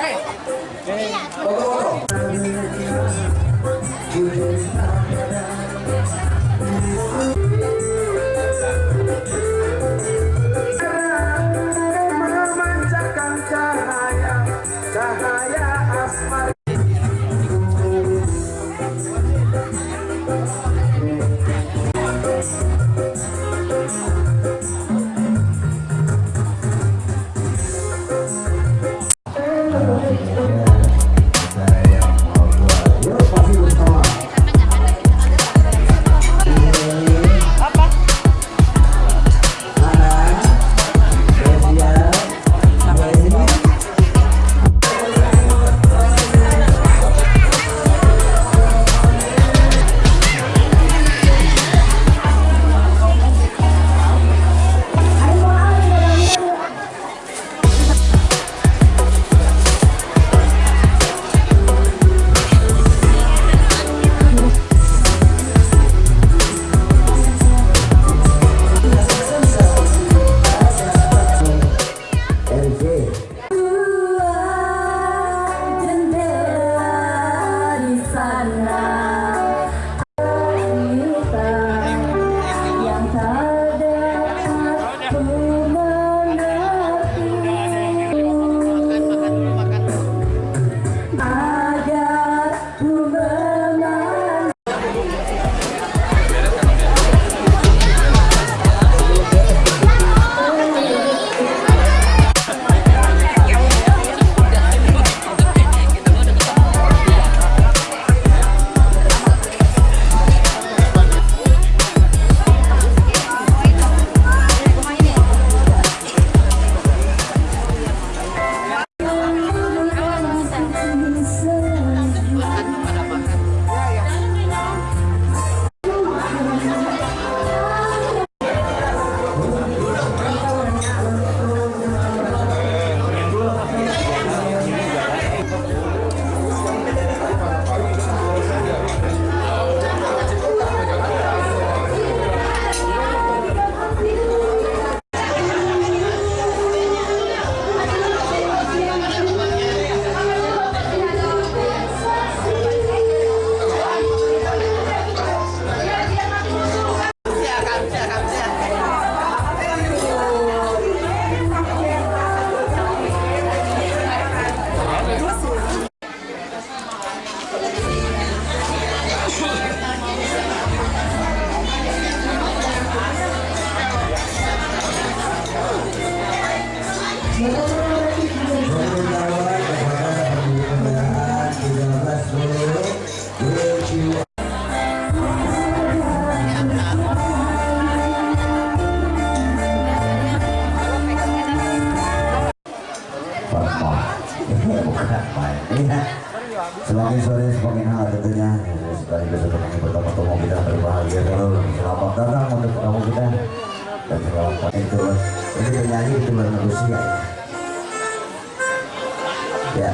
哎，哎，走走走。Selamat datang untuk tamu kita. Dan selamat itu Ini penyanyi itu bernegosia Ya